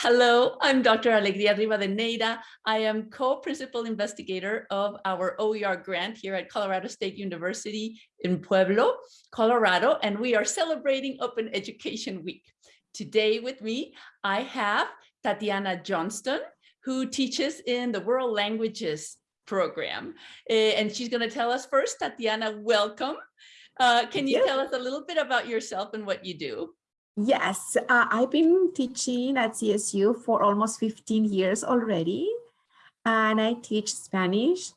Hello, I'm Dr. Alegria Rivadeneira. I am co-principal investigator of our OER grant here at Colorado State University in Pueblo, Colorado, and we are celebrating Open Education Week. Today with me, I have Tatiana Johnston, who teaches in the World Languages program. Eh, and she's going to tell us first, Tatiana, welcome. Uh, can you tell us a little bit about yourself and what you do? Yes, uh, I've been teaching at CSU for almost 15 years already. And I teach Spanish,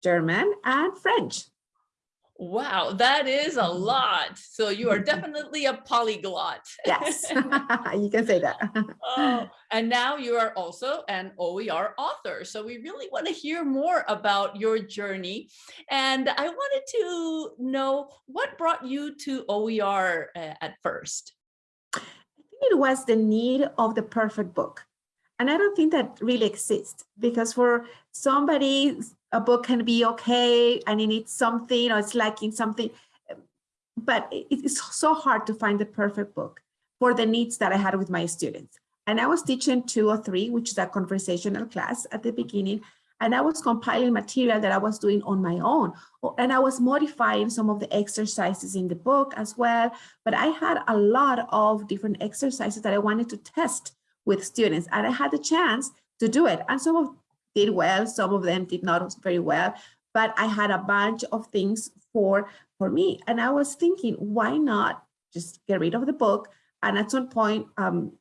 German, and French. Wow, that is a lot. So you are definitely a polyglot. Yes, you can say that. oh, and now you are also an OER author. So we really want to hear more about your journey. And I wanted to know what brought you to OER uh, at first? It was the need of the perfect book. And I don't think that really exists because for somebody a book can be okay and it needs something or it's lacking something. But it's so hard to find the perfect book for the needs that I had with my students. And I was teaching two or three, which is a conversational class at the beginning. And I was compiling material that I was doing on my own. And I was modifying some of the exercises in the book as well. But I had a lot of different exercises that I wanted to test with students. And I had the chance to do it. And some of did well, some of them did not very well, but I had a bunch of things for, for me. And I was thinking, why not just get rid of the book and at some point um,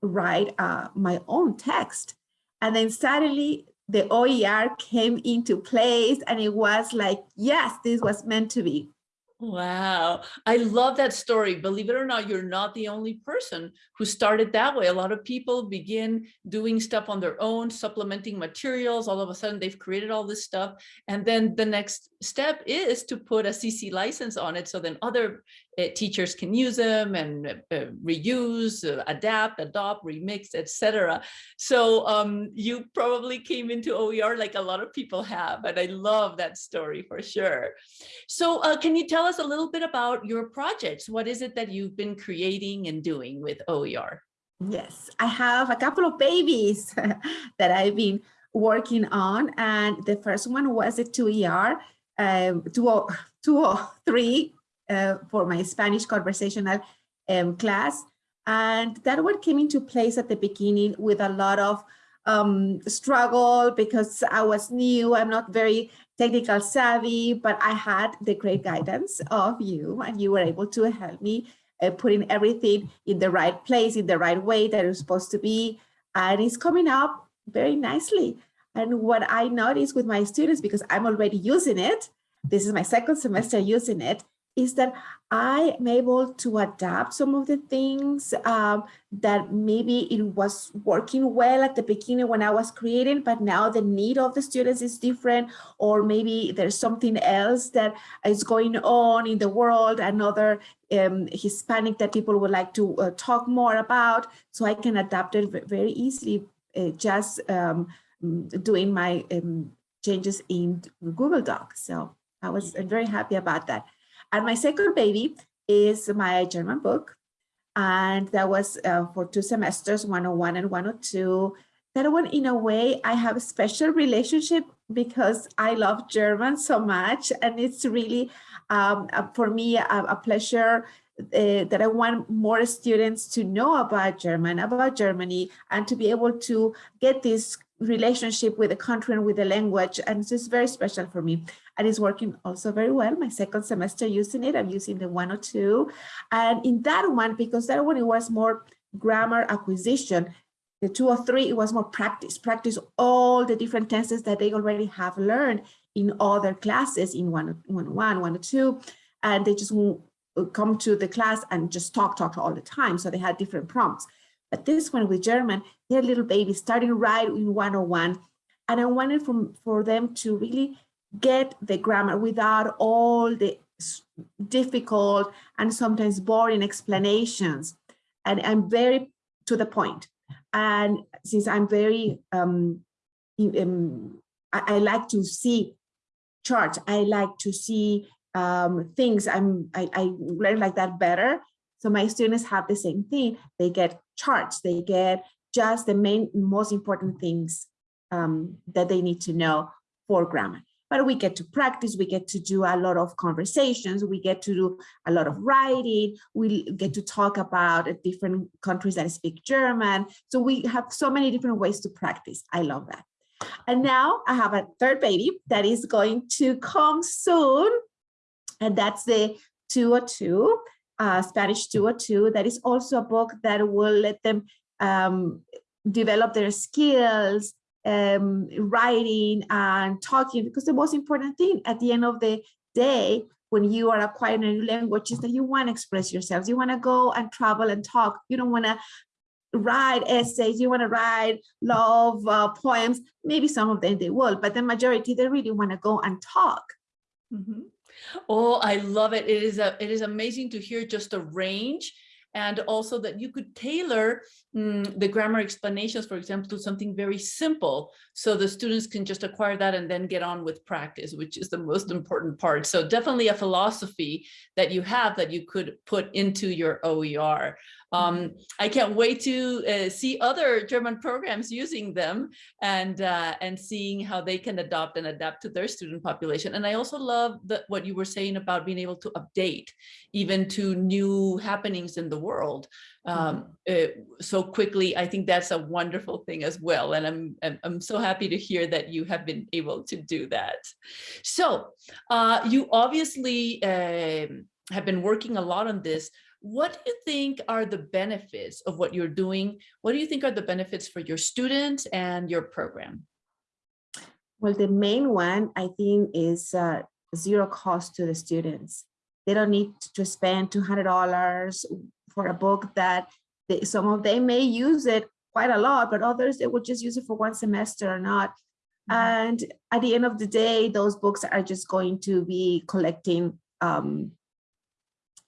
write uh, my own text. And then suddenly the OER came into place and it was like, yes, this was meant to be. Wow. I love that story. Believe it or not, you're not the only person who started that way. A lot of people begin doing stuff on their own, supplementing materials. All of a sudden, they've created all this stuff. And then the next step is to put a CC license on it so then other uh, teachers can use them and uh, reuse, uh, adapt, adopt, remix, etc. So um, you probably came into OER like a lot of people have, and I love that story for sure. So uh, can you tell us a little bit about your projects? What is it that you've been creating and doing with OER? Yes, I have a couple of babies that I've been working on, and the first one was a 2ER, um, 203 uh, for my Spanish conversational um, class. And that one came into place at the beginning with a lot of um, struggle because I was new, I'm not very technical savvy, but I had the great guidance of you and you were able to help me uh, putting everything in the right place, in the right way that it's supposed to be. And it's coming up very nicely. And what I noticed with my students, because I'm already using it, this is my second semester using it, is that I am able to adapt some of the things um, that maybe it was working well at the beginning when I was creating, but now the need of the students is different, or maybe there's something else that is going on in the world, another um, Hispanic that people would like to uh, talk more about. So I can adapt it very easily, uh, just um, doing my um, changes in Google Docs. So I was very happy about that. And my second baby is my German book. And that was uh, for two semesters, 101 and 102. That one, in a way, I have a special relationship because I love German so much. And it's really, um, for me, a, a pleasure uh, that I want more students to know about German, about Germany, and to be able to get this relationship with the country and with the language. And it's just very special for me. And it's working also very well. My second semester using it, I'm using the 102. And in that one, because that one it was more grammar acquisition, the two or three, it was more practice, practice all the different tenses that they already have learned in other classes in one, one, oh one, one or two. And they just come to the class and just talk, talk all the time. So they had different prompts. But this one with German, they're little babies starting right in 101. And I wanted from, for them to really get the grammar without all the difficult and sometimes boring explanations. And I'm very to the point. And since I'm very, um, um, I, I, like to see charts, I like to see um, things, I'm, I, I learn like that better. So my students have the same thing. They get charts, they get just the main, most important things um, that they need to know for grammar. But we get to practice, we get to do a lot of conversations, we get to do a lot of writing, we get to talk about different countries that speak German. So we have so many different ways to practice. I love that. And now I have a third baby that is going to come soon. And that's the 202, uh, Spanish 202. That is also a book that will let them um, develop their skills, um, writing and talking, because the most important thing at the end of the day, when you are acquiring a new language is that you want to express yourselves. You want to go and travel and talk. You don't want to write essays, you want to write love uh, poems. Maybe some of them they will, but the majority, they really want to go and talk. Mm -hmm. Oh, I love it. It is a, it is amazing to hear just a range and also that you could tailor mm, the grammar explanations, for example, to something very simple. So the students can just acquire that and then get on with practice, which is the most important part. So definitely a philosophy that you have that you could put into your OER. Um, mm-hmm. I can't wait to uh, see other German programs using them and uh, and seeing how they can adopt and adapt to their student population. And I also love that what you were saying about being able to update even to new happenings in the world um, uh, so quickly. I think that's a wonderful thing as well. And I'm, I'm, I'm so happy to hear that you have been able to do that. So uh, you obviously um, have been working a lot on this. What do you think are the benefits of what you're doing? What do you think are the benefits for your students and your program? Well, the main one, I think, is uh, zero cost to the students. They don't need to spend $200 for a book that they, some of them may use it quite a lot, but others, they would just use it for one semester or not. Mm -hmm. And at the end of the day, those books are just going to be collecting um,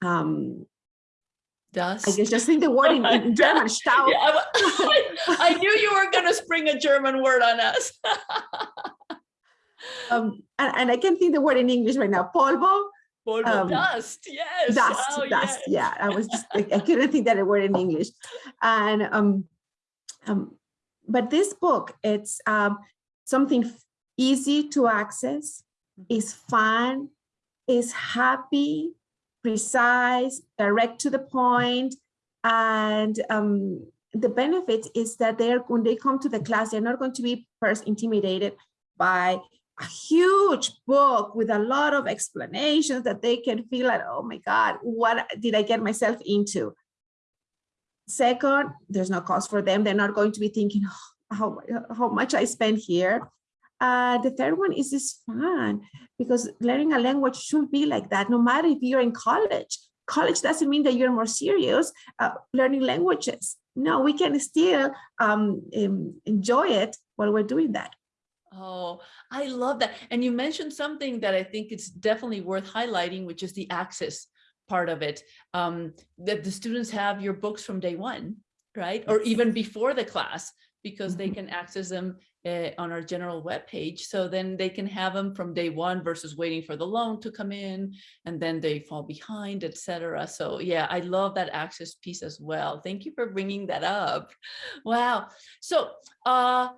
um, Dust. I guess just think the word in, in German, Staub. Yeah, I, I, knew you were going to spring a German word on us. um, and, and I can't think the word in English right now. Polvo. Polvo. Um, dust. Yes. Dust. Oh, dust. Yes. Yeah. I was just, I, I couldn't think that word in English. And, um, um, but this book, it's um, something easy to access, mm-hmm. is fun, is happy, precise, direct to the point, and um, the benefit is that they're when they come to the class, they're not going to be first intimidated by a huge book with a lot of explanations that they can feel like, oh my God, what did I get myself into? Second, there's no cost for them. They're not going to be thinking oh, how, how much I spend here. Uh, the third one is this fun because learning a language should be like that, no matter if you're in college. College doesn't mean that you're more serious uh, learning languages. No, we can still um, enjoy it while we're doing that. Oh, I love that. And you mentioned something that I think it's definitely worth highlighting, which is the access part of it. Um, that the students have your books from day one, right? Or even before the class, because they mm-hmm. can access them uh, on our general web page. So then they can have them from day one versus waiting for the loan to come in and then they fall behind, etc. So yeah, I love that access piece as well. Thank you for bringing that up. Wow. So uh,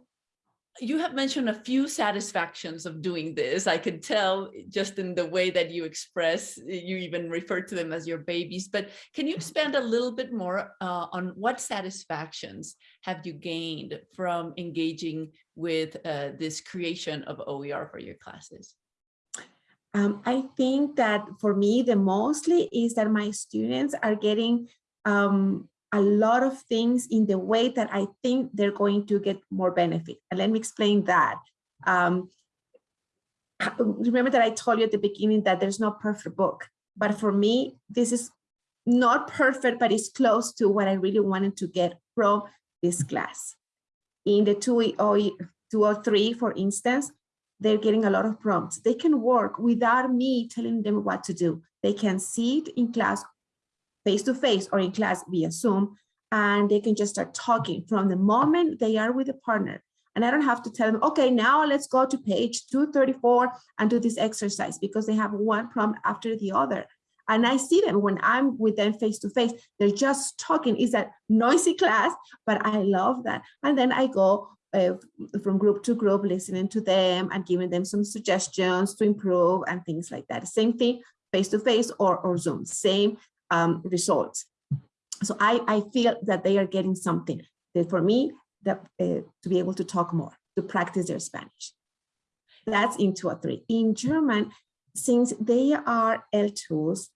you have mentioned a few satisfactions of doing this. I could tell just in the way that you express, you even refer to them as your babies, but can you expand a little bit more uh, on what satisfactions have you gained from engaging with uh, this creation of OER for your classes? Um, I think that for me, the mostly is that my students are getting um, a lot of things in the way that I think they're going to get more benefit. And let me explain that. Um, remember that I told you at the beginning that there's no perfect book, but for me, this is not perfect, but it's close to what I really wanted to get from this class. In the 203, for instance, they're getting a lot of prompts. They can work without me telling them what to do. They can see it in class face to face or in class via Zoom, and they can just start talking from the moment they are with a partner. And I don't have to tell them, okay, now let's go to page 234 and do this exercise because they have one prompt after the other. And I see them when I'm with them face to face, they're just talking. It's a noisy class, but I love that. And then I go uh, from group to group, listening to them and giving them some suggestions to improve and things like that. Same thing face to face or, or Zoom, same um, results. So I, I feel that they are getting something that for me that uh, to be able to talk more, to practice their Spanish. That's in two or three. In German, since they are L2s,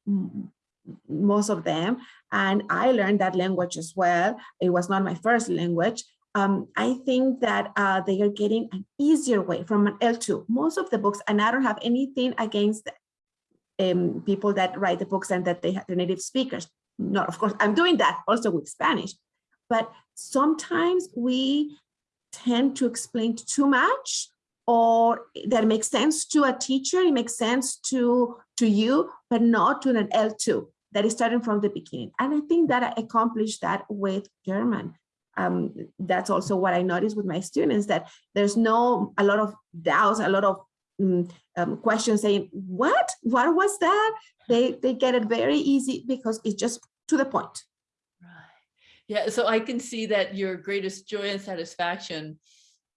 most of them, and I learned that language as well. It was not my first language. Um, I think that uh, they are getting an easier way from an L2. Most of the books, and I don't have anything against um, people that write the books and that they have the native speakers. No, of course, I'm doing that also with Spanish. But sometimes we tend to explain too much or that makes sense to a teacher, it makes sense to, to you, but not to an L2 that is starting from the beginning. And I think that I accomplished that with German. Um, that's also what I noticed with my students, that there's no, a lot of doubts, a lot of um, um, questions saying, what, what was that? They, they get it very easy because it's just to the point. Right. Yeah, so I can see that your greatest joy and satisfaction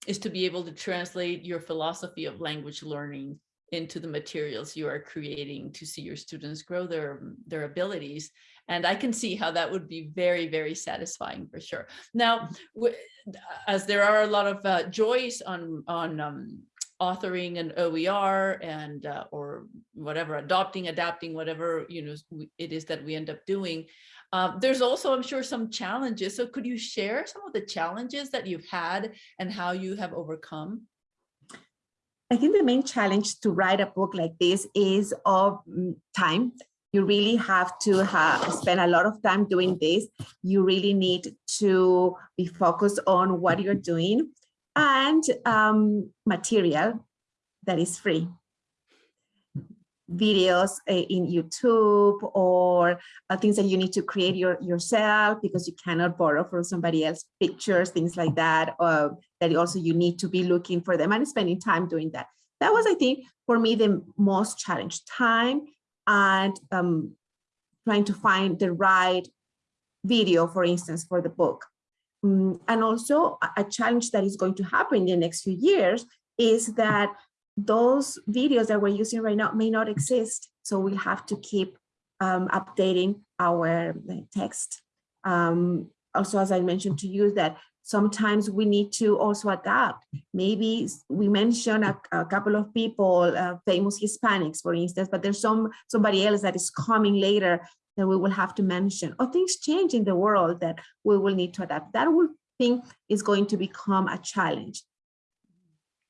is to be able to translate your philosophy of language learning into the materials you are creating to see your students grow their their abilities and i can see how that would be very very satisfying for sure now as there are a lot of uh, joys on on um, authoring an OER and uh, or whatever, adopting, adapting, whatever you know it is that we end up doing. Um, there's also, I'm sure, some challenges. So could you share some of the challenges that you've had and how you have overcome? I think the main challenge to write a book like this is of mm, time. You really have to have, spend a lot of time doing this. You really need to be focused on what you're doing and um, material that is free videos uh, in YouTube or uh, things that you need to create your, yourself because you cannot borrow from somebody else pictures, things like that, uh, that also you need to be looking for them and spending time doing that. That was, I think, for me, the most challenge, time and um, trying to find the right video, for instance, for the book. Um, and also a challenge that is going to happen in the next few years is that those videos that we're using right now may not exist. So we have to keep um, updating our text. Um, also, as I mentioned to you, that sometimes we need to also adapt. Maybe we mentioned a, a couple of people, uh, famous Hispanics, for instance, but there's some somebody else that is coming later that we will have to mention, or things change in the world that we will need to adapt. That will thing is going to become a challenge.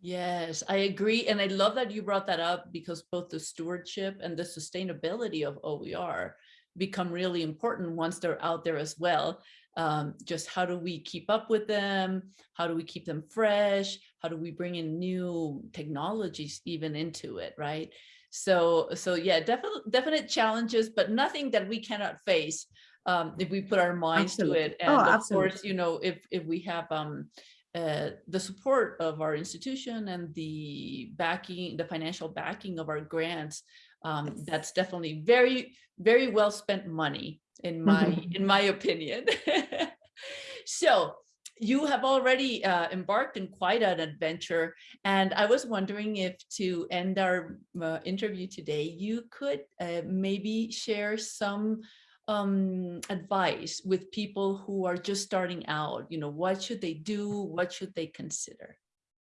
Yes, I agree. And I love that you brought that up because both the stewardship and the sustainability of OER become really important once they're out there as well. Um, just how do we keep up with them? How do we keep them fresh? How do we bring in new technologies even into it, right? So, so yeah, definite, definite challenges, but nothing that we cannot face um, if we put our minds Absolutely. to it. And Oh, of absolutely. course, you know, if if we have um, uh, the support of our institution and the backing, the financial backing of our grants, um, Yes. that's definitely very, very well spent money in my in my opinion. so you have already uh, embarked in quite an adventure. And I was wondering if to end our uh, interview today, you could uh, maybe share some um, advice with people who are just starting out, you know, what should they do? What should they consider?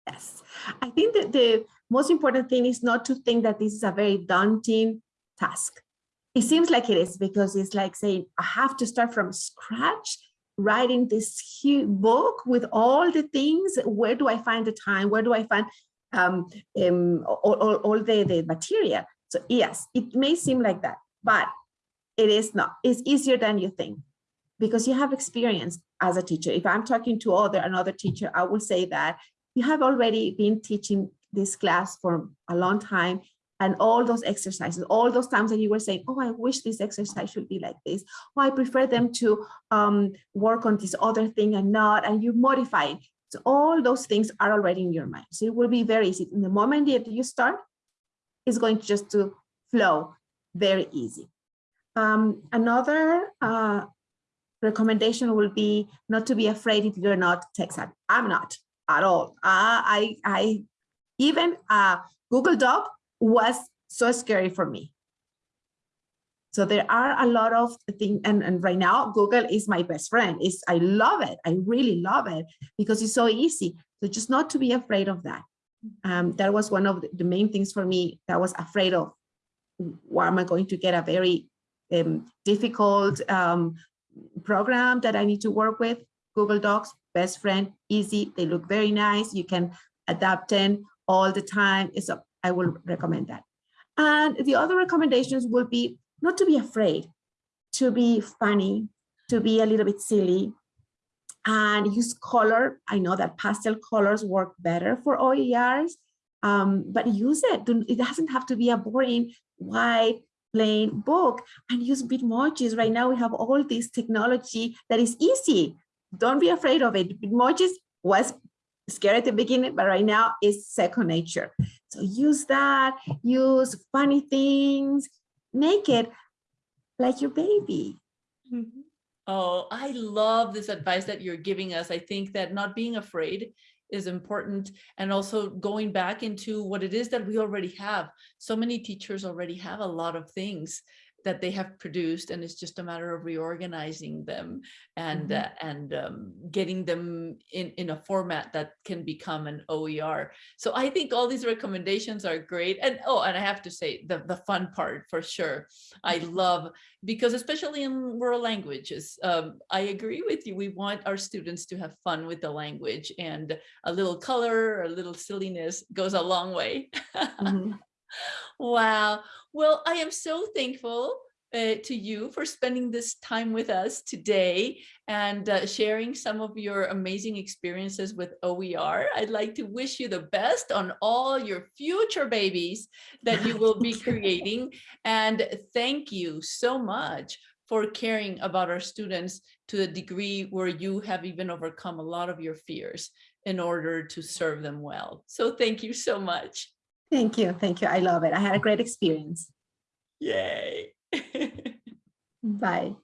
Yes, I think that the most important thing is not to think that this is a very daunting task. It seems like it is because it's like saying, I have to start from scratch, writing this huge book with all the things. Where do I find the time? Where do I find um, um, all, all, all the, the material? So yes, it may seem like that, but it is not. It's easier than you think because you have experience as a teacher. If I'm talking to other another teacher, I will say that you have already been teaching this class for a long time and all those exercises, all those times that you were saying, oh, I wish this exercise should be like this. Oh, I prefer them to um, work on this other thing and not, and you modify it. So all those things are already in your mind. So it will be very easy. In the moment that you start, it's going to just to flow very easy. Um, another uh, recommendation will be not to be afraid if you're not tech savvy. I'm not at all. Uh, I, I, even uh, Google Doc was so scary for me. So there are a lot of things, and, and right now Google is my best friend. It's, I love it. I really love it because it's so easy. So just not to be afraid of that. Um, that was one of the, main things for me that I was afraid of. Why am I going to get a very um, difficult um, program that I need to work with? Google Docs, best friend, easy. They look very nice. You can adapt in all the time. It's a, I will recommend that. And the other recommendations will be not to be afraid, to be funny, to be a little bit silly, and use color. I know that pastel colors work better for OERs, um, but use it. It doesn't have to be a boring white plain book and use Bitmojis. Right now we have all this technology that is easy. Don't be afraid of it. Bitmojis was scary at the beginning, but right now it's second nature. So use that, use funny things, make it like your baby. Mhm. Oh, I love this advice that you're giving us. I think that not being afraid is important and also going back into what it is that we already have. So many teachers already have a lot of things that they have produced and it's just a matter of reorganizing them and Mhm. uh, and um, getting them in in a format that can become an OER. So I think all these recommendations are great. And oh, and I have to say the the fun part for sure. I love because especially in world languages, um, I agree with you. We want our students to have fun with the language and a little color, a little silliness goes a long way. Mhm. Wow. Well, I am so thankful uh, to you for spending this time with us today and uh, sharing some of your amazing experiences with OER. I'd like to wish you the best on all your future babies that you will be creating. And thank you so much for caring about our students to the degree where you have even overcome a lot of your fears in order to serve them well. So thank you so much. Thank you. Thank you. I love it. I had a great experience. Yay. Bye.